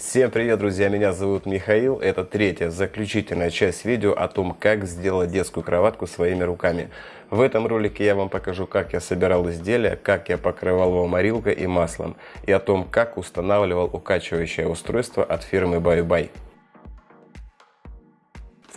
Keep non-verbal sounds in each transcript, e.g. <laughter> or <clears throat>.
Всем привет, друзья! Меня зовут Михаил. Это третья, заключительная часть видео о том, как сделать детскую кроватку своими руками. В этом ролике я вам покажу, как я собирал изделия, как я покрывал его морилкой и маслом, и о том, как устанавливал укачивающее устройство от фирмы Bye Bye.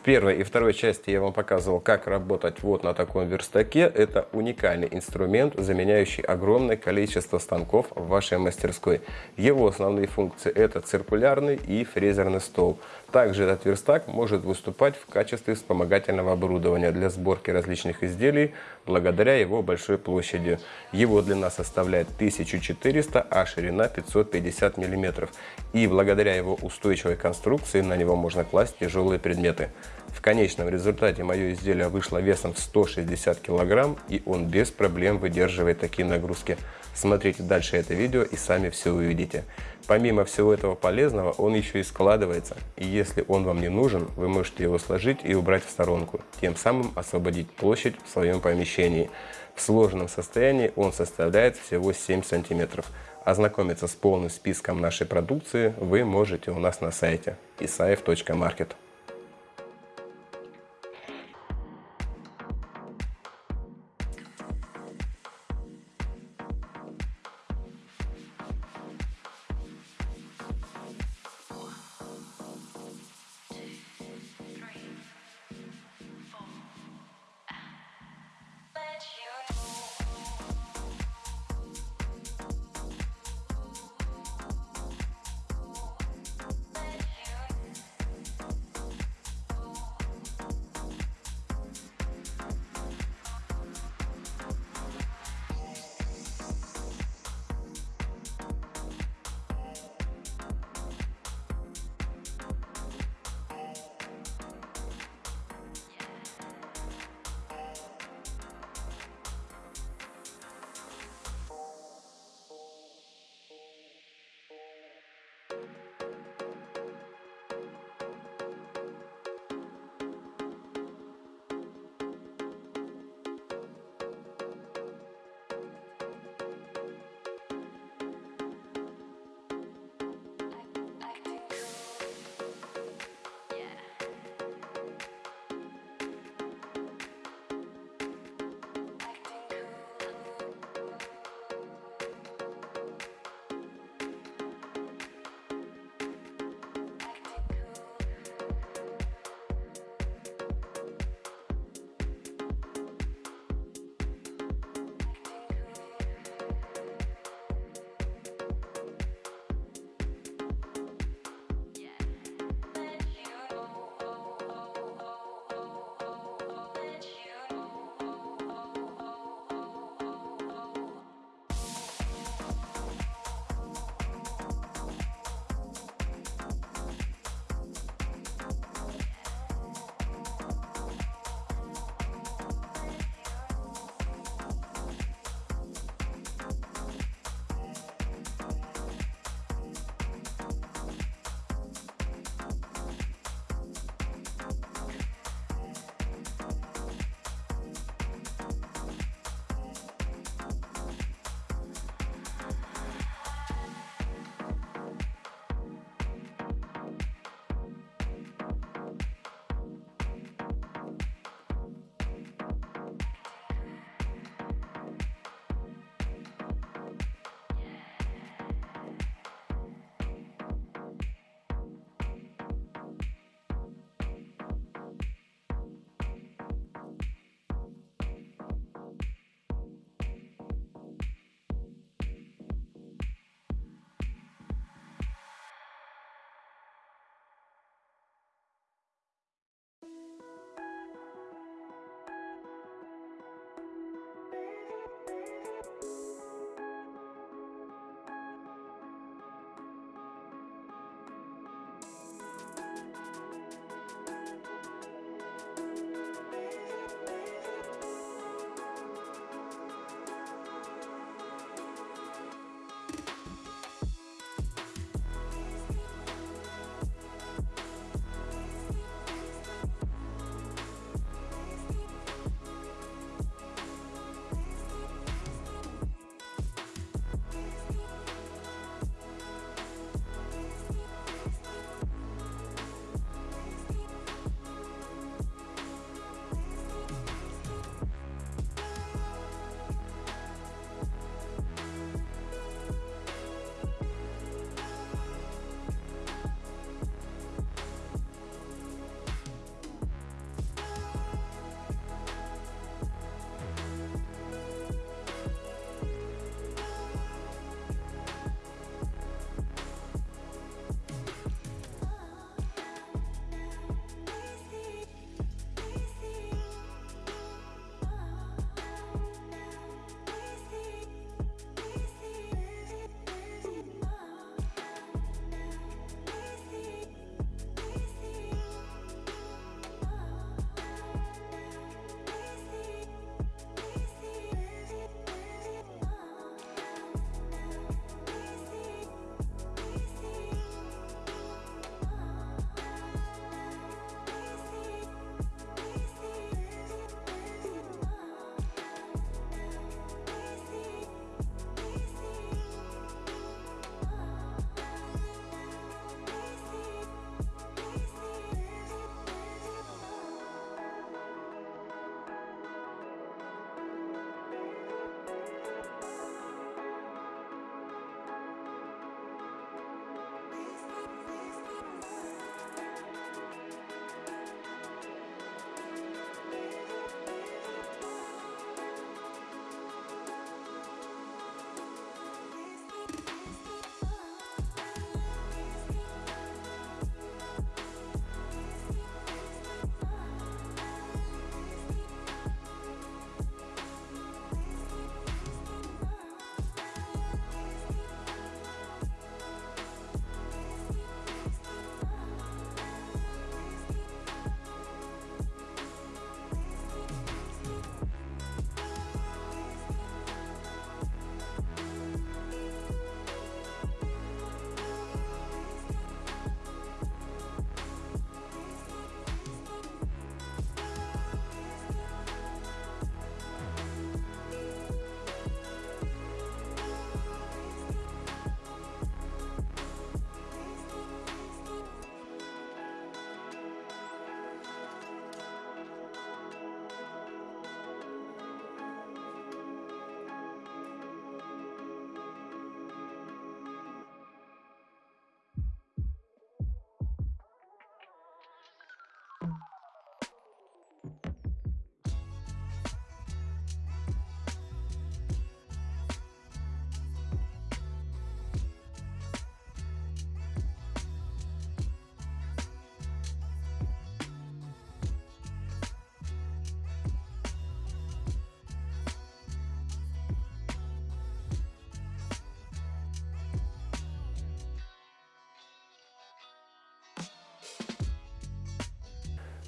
В первой и второй части я вам показывал, как работать вот на таком верстаке. Это уникальный инструмент, заменяющий огромное количество станков в вашей мастерской. Его основные функции это циркулярный и фрезерный стол. Также этот верстак может выступать в качестве вспомогательного оборудования для сборки различных изделий благодаря его большой площади. Его длина составляет 1400, а ширина 550 мм. И благодаря его устойчивой конструкции на него можно класть тяжелые предметы. В конечном результате мое изделие вышло весом в 160 кг и он без проблем выдерживает такие нагрузки. Смотрите дальше это видео и сами все увидите. Помимо всего этого полезного, он еще и складывается. И если он вам не нужен, вы можете его сложить и убрать в сторонку, тем самым освободить площадь в своем помещении. В сложенном состоянии он составляет всего 7 сантиметров. Ознакомиться с полным списком нашей продукции вы можете у нас на сайте isaev.market.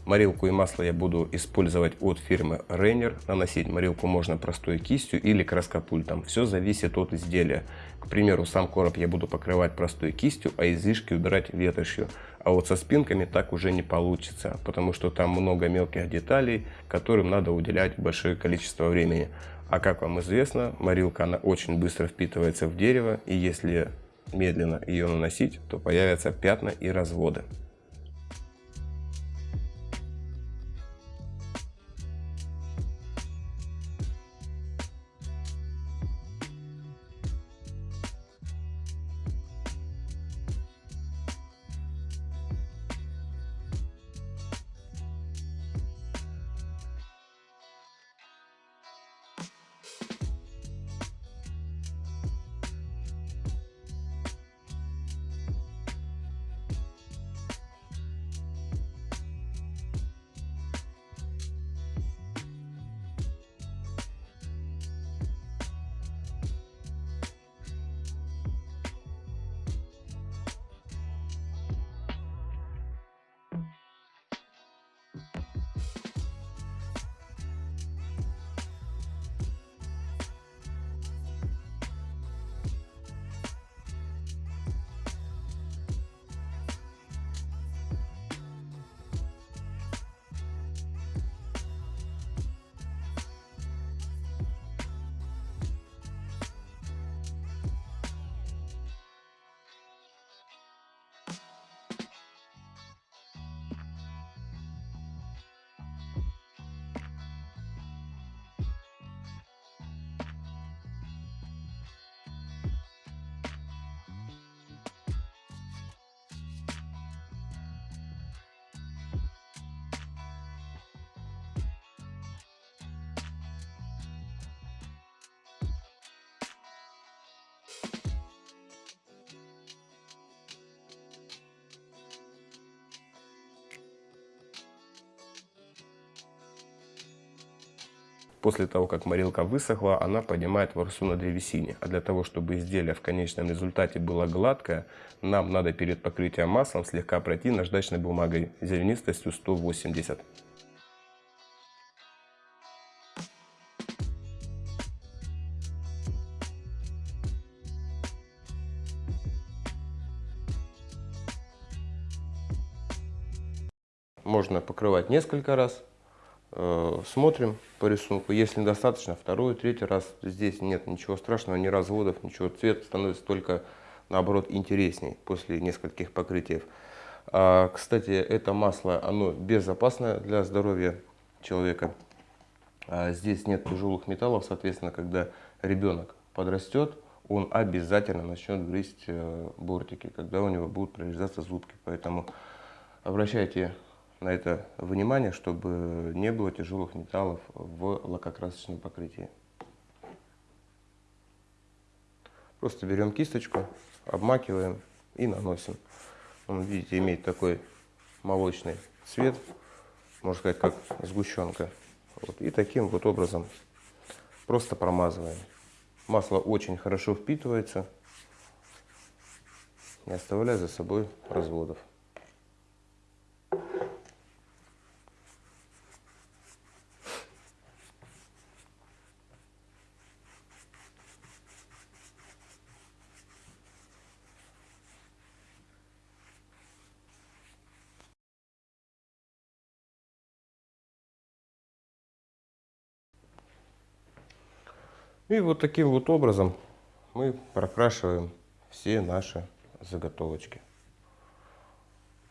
Морилку и масло я буду использовать от фирмы Rainer. Наносить морилку можно простой кистью или краскопультом. Все зависит от изделия. К примеру, сам короб я буду покрывать простой кистью, а излишки убирать ветошью. А вот со спинками так уже не получится, потому что там много мелких деталей, которым надо уделять большое количество времени. А как вам известно, морилка она очень быстро впитывается в дерево, и если медленно ее наносить, то появятся пятна и разводы. После того, как морилка высохла, она поднимает ворсу на древесине. А для того, чтобы изделие в конечном результате было гладкое, нам надо перед покрытием маслом слегка пройти наждачной бумагой зернистостью 180. Можно покрывать несколько раз. Э, смотрим по рисунку. Если недостаточно, второй, третий раз. Здесь нет ничего страшного, ни разводов, ничего. Цвет становится только, наоборот, интересней после нескольких покрытий. А, кстати, это масло, оно безопасное для здоровья человека. А, здесь нет тяжелых металлов, соответственно, когда ребенок подрастет, он обязательно начнет грызть э, бортики, когда у него будут прорезаться зубки. Поэтому обращайте на это внимание, чтобы не было тяжелых металлов в лакокрасочном покрытии. Просто берем кисточку, обмакиваем и наносим. Он, видите, имеет такой молочный цвет, можно сказать, как сгущенка. Вот. И таким вот образом просто промазываем. Масло очень хорошо впитывается, не оставляя за собой разводов. И вот таким вот образом мы прокрашиваем все наши заготовочки.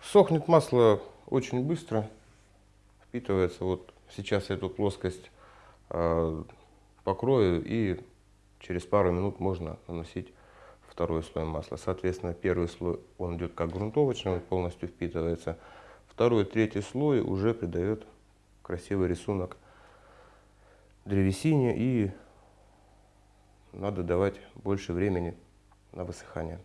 Сохнет масло очень быстро, впитывается. Вот сейчас эту плоскость э, покрою и через пару минут можно наносить второй слой масла. Соответственно, первый слой он идет как грунтовочный, он полностью впитывается. Второй, третий слой уже придает красивый рисунок древесине и надо давать больше времени на высыхание.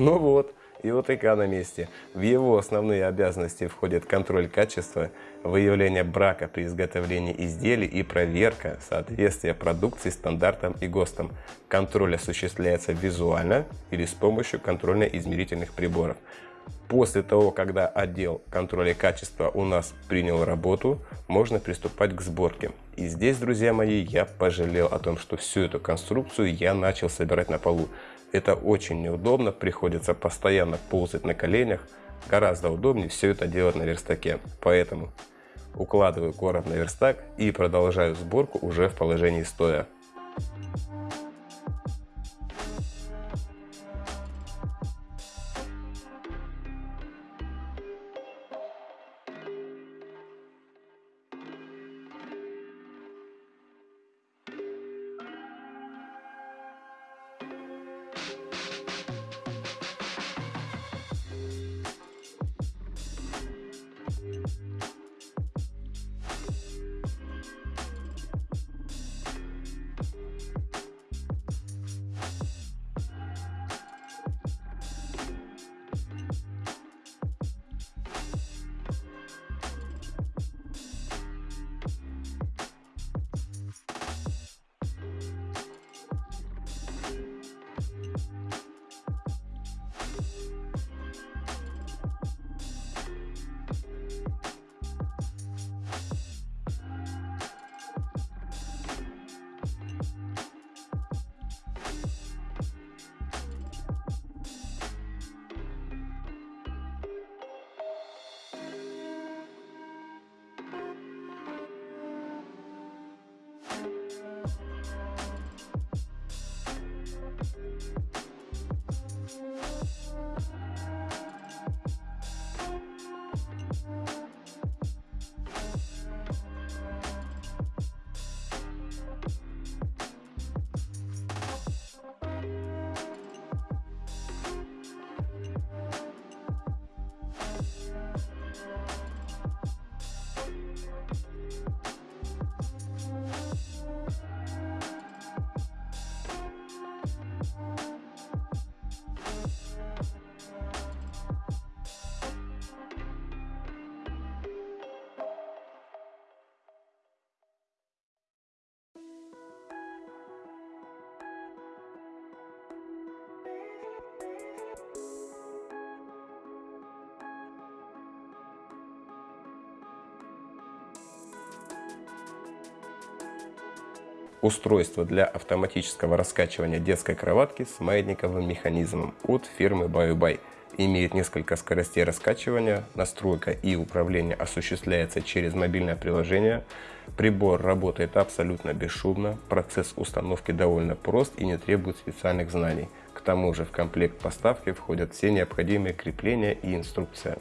Ну вот, и ОТК на месте. В его основные обязанности входит контроль качества, выявление брака при изготовлении изделий и проверка соответствия продукции стандартам и ГОСТам. Контроль осуществляется визуально или с помощью контрольно-измерительных приборов. После того, когда отдел контроля качества у нас принял работу, можно приступать к сборке. И здесь, друзья мои, я пожалел о том, что всю эту конструкцию я начал собирать на полу. Это очень неудобно, приходится постоянно ползать на коленях. Гораздо удобнее все это делать на верстаке. Поэтому укладываю короб на верстак и продолжаю сборку уже в положении стоя. Устройство для автоматического раскачивания детской кроватки с маятниковым механизмом от фирмы BioBuy. Имеет несколько скоростей раскачивания, настройка и управление осуществляется через мобильное приложение. Прибор работает абсолютно бесшумно, процесс установки довольно прост и не требует специальных знаний. К тому же в комплект поставки входят все необходимые крепления и инструкция.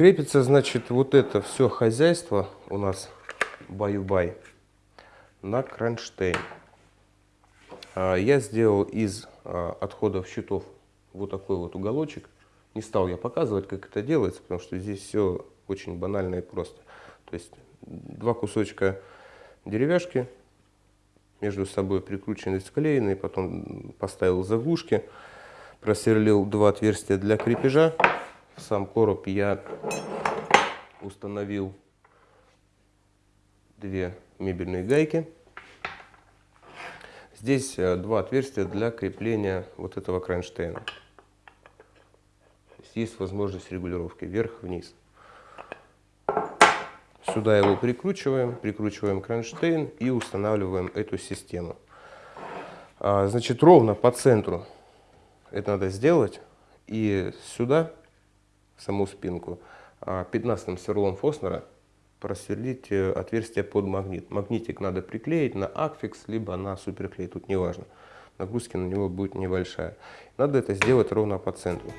Крепится, значит, вот это все хозяйство у нас баю-бай на кронштейн. А, я сделал из а, отходов щитов вот такой вот уголочек. Не стал я показывать, как это делается, потому что здесь все очень банально и просто. То есть два кусочка деревяшки между собой прикручены, склеены, потом поставил заглушки, просверлил два отверстия для крепежа сам короб я установил две мебельные гайки. Здесь э, два отверстия для крепления вот этого кронштейна. Есть возможность регулировки вверх-вниз. Сюда его прикручиваем, прикручиваем кронштейн и устанавливаем эту систему. А, значит, ровно по центру это надо сделать. И сюда саму спинку, а 15 сверлом Фоснера просверлить э, отверстие под магнит. Магнитик надо приклеить на акфикс, либо на суперклей, тут не важно. нагрузки на него будет небольшая. Надо это сделать ровно по центру.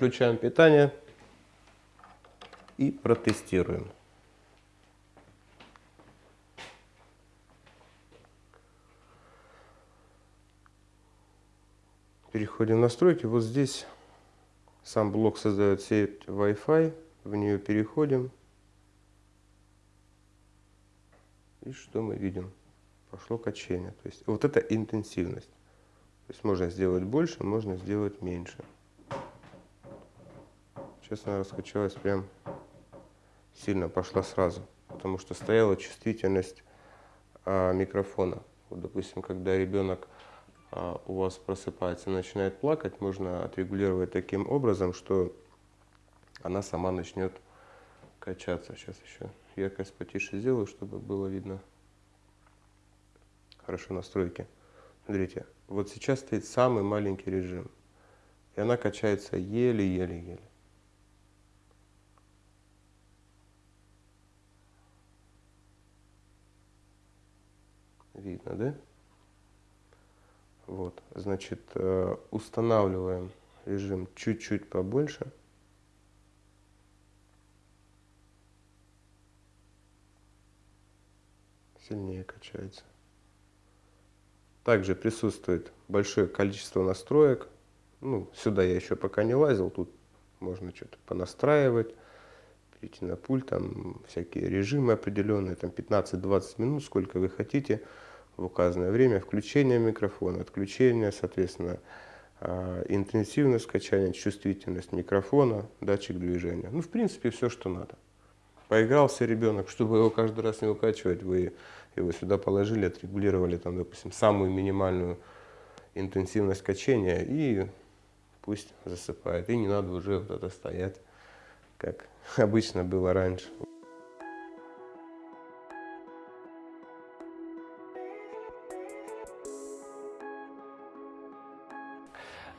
Подключаем питание и протестируем. Переходим в настройки. Вот здесь сам блок создает сеть Wi-Fi. В нее переходим. И что мы видим? Пошло качение. То есть вот это интенсивность. То есть можно сделать больше, можно сделать меньше. Она раскачалась прям сильно, пошла сразу, потому что стояла чувствительность а, микрофона. Вот, допустим, когда ребенок а, у вас просыпается и начинает плакать, можно отрегулировать таким образом, что она сама начнет качаться. Сейчас еще яркость потише сделаю, чтобы было видно хорошо настройки. Смотрите, вот сейчас стоит самый маленький режим, и она качается еле-еле-еле. Видно, да? Вот, значит, э, устанавливаем режим чуть-чуть побольше. Сильнее качается. Также присутствует большое количество настроек. Ну, сюда я еще пока не лазил, тут можно что-то понастраивать перейти на пульт, там всякие режимы определенные, там 15-20 минут, сколько вы хотите в указанное время, включение микрофона, отключение, соответственно, а, интенсивность скачания, чувствительность микрофона, датчик движения. Ну, в принципе, все, что надо. Поигрался ребенок, чтобы его каждый раз не укачивать, вы его сюда положили, отрегулировали, там, допустим, самую минимальную интенсивность качения и пусть засыпает. И не надо уже вот это стоять, как обычно было раньше.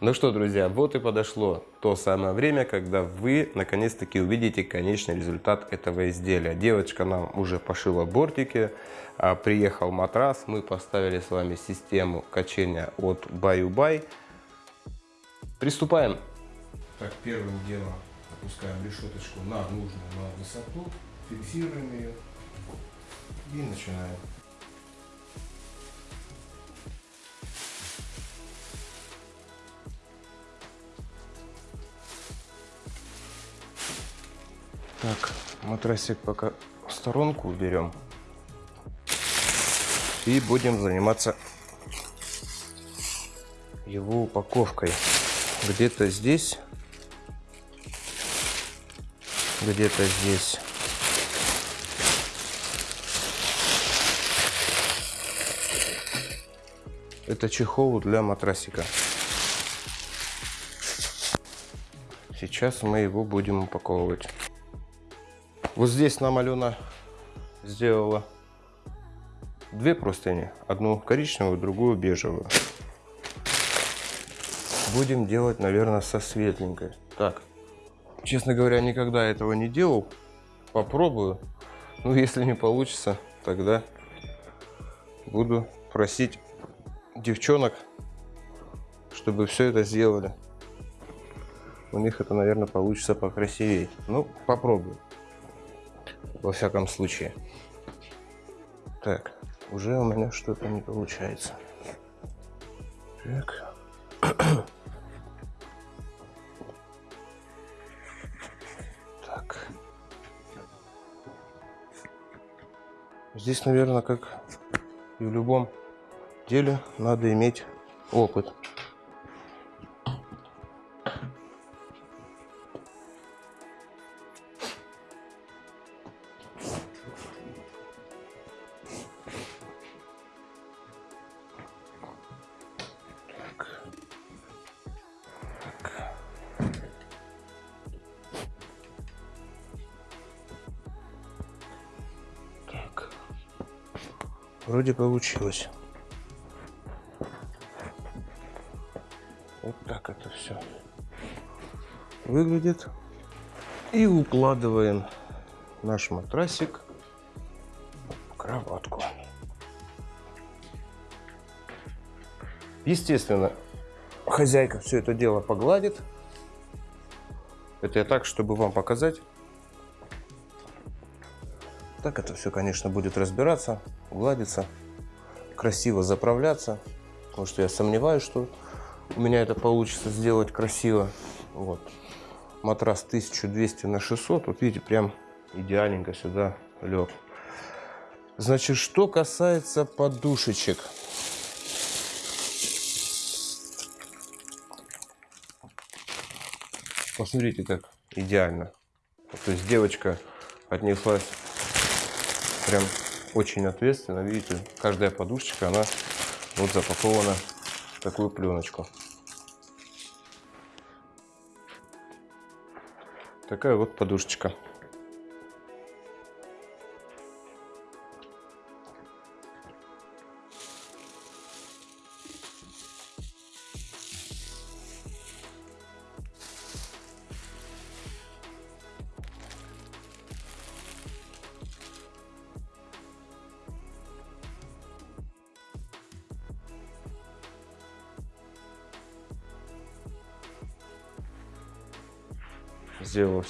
Ну что, друзья, вот и подошло то самое время, когда вы наконец-таки увидите конечный результат этого изделия. Девочка нам уже пошила бортики, а, приехал матрас, мы поставили с вами систему качения от Баю-Бай. Приступаем. Так, первым делом опускаем решеточку на нужную на высоту, фиксируем ее и начинаем. Так, матрасик пока в сторонку уберем. И будем заниматься его упаковкой. Где-то здесь, где-то здесь. Это чехол для матрасика. Сейчас мы его будем упаковывать. Вот здесь нам Алена сделала две простыни. Одну коричневую, другую бежевую. Будем делать, наверное, со светленькой. Так, честно говоря, никогда этого не делал. Попробую. Ну, если не получится, тогда буду просить девчонок, чтобы все это сделали. У них это, наверное, получится покрасивее. Ну, попробую во всяком случае. Так, уже у меня что-то не получается. Так. <clears throat> так. Здесь, наверное, как и в любом деле, надо иметь опыт. Вроде получилось. Вот так это все выглядит. И укладываем наш матрасик в кроватку. Естественно, хозяйка все это дело погладит. Это я так, чтобы вам показать. Так это все, конечно, будет разбираться, гладиться, красиво заправляться. Потому что я сомневаюсь, что у меня это получится сделать красиво. Вот. Матрас 1200 на 600. Вот видите, прям идеальненько сюда лег. Значит, что касается подушечек. Посмотрите, как идеально. То есть девочка отнеслась прям очень ответственно. Видите, каждая подушечка, она вот запакована в такую пленочку. Такая вот подушечка.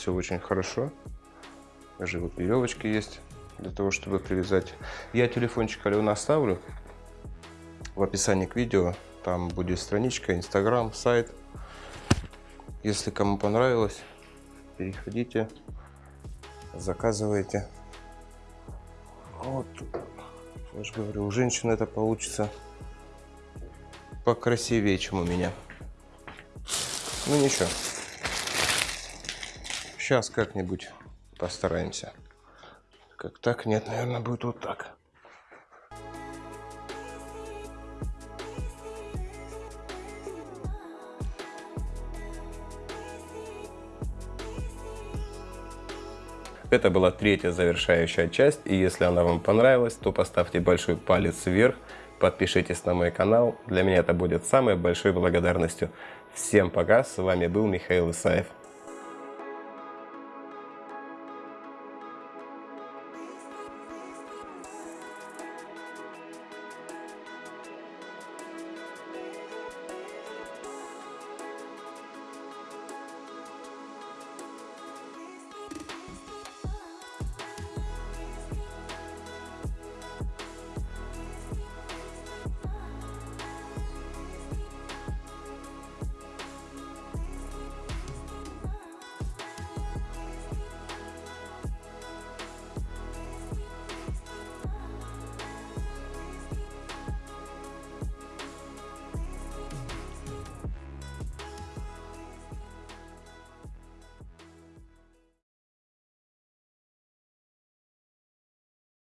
Все очень хорошо. Даже вот веревочки есть для того, чтобы привязать. Я телефончик Алена оставлю в описании к видео. Там будет страничка, инстаграм, сайт. Если кому понравилось, переходите, заказывайте. Вот, я же говорю, у женщины это получится покрасивее, чем у меня. Ну ничего. Сейчас как-нибудь постараемся. Как так? Нет, наверное, будет вот так. Это была третья завершающая часть, и если она вам понравилась, то поставьте большой палец вверх, подпишитесь на мой канал, для меня это будет самой большой благодарностью. Всем пока, с вами был Михаил Исаев.